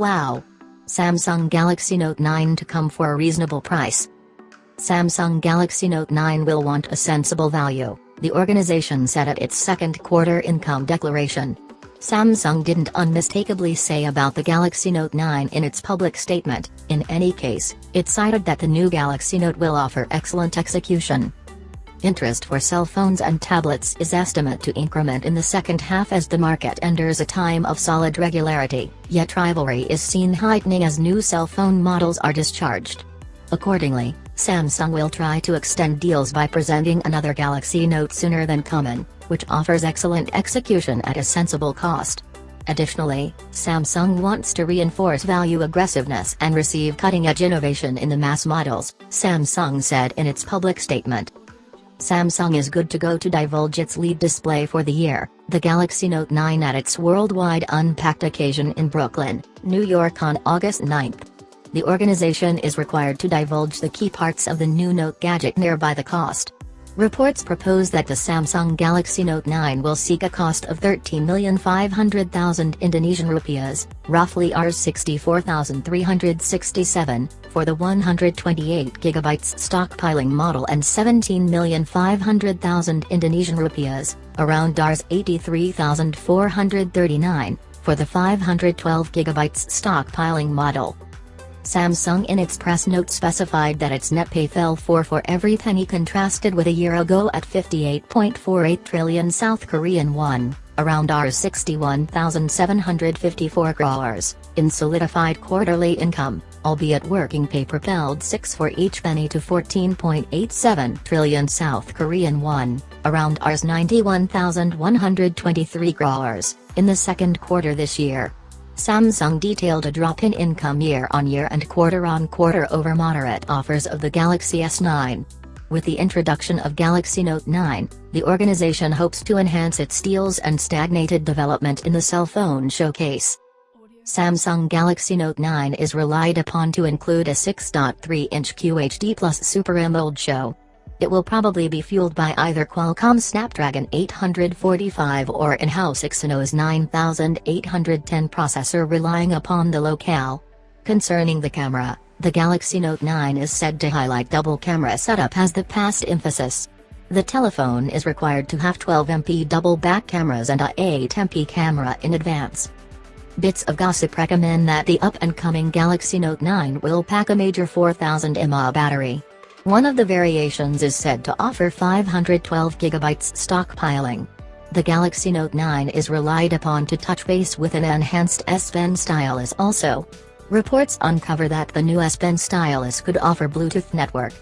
Wow! Samsung Galaxy Note 9 to come for a reasonable price. Samsung Galaxy Note 9 will want a sensible value, the organization said at its second quarter income declaration. Samsung didn't unmistakably say about the Galaxy Note 9 in its public statement, in any case, it cited that the new Galaxy Note will offer excellent execution. Interest for cell phones and tablets is estimated to increment in the second half as the market enters a time of solid regularity, yet rivalry is seen heightening as new cell phone models are discharged. Accordingly, Samsung will try to extend deals by presenting another Galaxy Note sooner than common, which offers excellent execution at a sensible cost. Additionally, Samsung wants to reinforce value aggressiveness and receive cutting-edge innovation in the mass models, Samsung said in its public statement. Samsung is good to go to divulge its lead display for the year, the Galaxy Note 9 at its worldwide Unpacked occasion in Brooklyn, New York on August 9. The organization is required to divulge the key parts of the new Note gadget nearby the cost. Reports propose that the Samsung Galaxy Note 9 will seek a cost of 13,500,000 Indonesian rupiahs, roughly Rs 64,367, for the 128GB stockpiling model and 17,500,000 Indonesian rupiahs, around Rs 83,439, for the 512GB stockpiling model. Samsung in its press note specified that its net pay fell 4 for every penny contrasted with a year ago at 58.48 trillion South Korean won, around Rs 61,754 crores, in solidified quarterly income, albeit working pay propelled 6 for each penny to 14.87 trillion South Korean won, around Rs 91,123 crores, in the second quarter this year. Samsung detailed a drop in income year-on-year and quarter-on-quarter over moderate offers of the Galaxy S9. With the introduction of Galaxy Note 9, the organization hopes to enhance its deals and stagnated development in the cell phone showcase. Samsung Galaxy Note 9 is relied upon to include a 6.3-inch QHD Plus Super AMOLED show, it will probably be fueled by either Qualcomm Snapdragon 845 or in-house Exynos 9810 processor relying upon the locale. Concerning the camera, the Galaxy Note 9 is said to highlight double camera setup as the past emphasis. The telephone is required to have 12MP double back cameras and a 8MP camera in advance. Bits of gossip recommend that the up-and-coming Galaxy Note 9 will pack a major 4000 mAh battery. One of the variations is said to offer 512GB stockpiling. The Galaxy Note 9 is relied upon to touch base with an enhanced S Pen stylus also. Reports uncover that the new S Pen stylus could offer Bluetooth network,